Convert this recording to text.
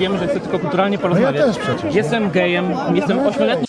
wiem, że chcę tylko kulturalnie no porozmawiać. też przecież. No. Jestem gejem, jestem ośmioletnim.